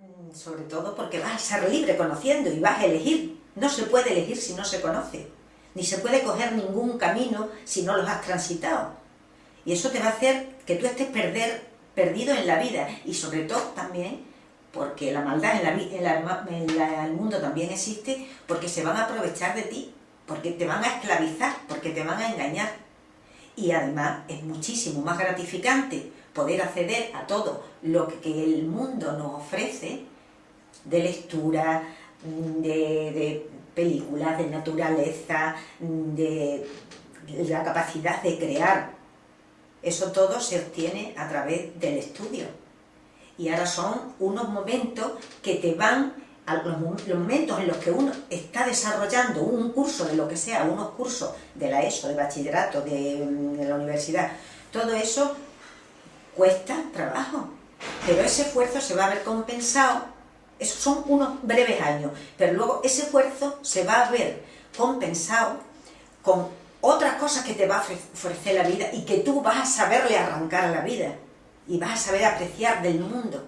Mm, sobre todo porque vas a ser libre conociendo y vas a elegir. No se puede elegir si no se conoce. Ni se puede coger ningún camino si no los has transitado. Y eso te va a hacer que tú estés perdido en la vida. Y sobre todo también porque la maldad en, la, el mundo también existe, porque se van a aprovechar de ti, porque te van a esclavizar, porque te van a engañar. Y además es muchísimo más gratificante poder acceder a todo lo que el mundo nos ofrece, de lectura, de, películas, de naturaleza, de la capacidad de crear. Eso todo se obtiene a través del estudio. Y ahora son unos momentos que te van, los, momentos en los que uno está desarrollando un curso de lo que sea, unos cursos de la ESO, de bachillerato, de, de la universidad, todo eso cuesta trabajo, pero ese esfuerzo se va a ver compensado, esos son unos breves años, pero luego ese esfuerzo se va a ver compensado con otras cosas que te va a ofrecer la vida y que tú vas a saberle arrancar a la vida y vas a saber apreciar del mundo.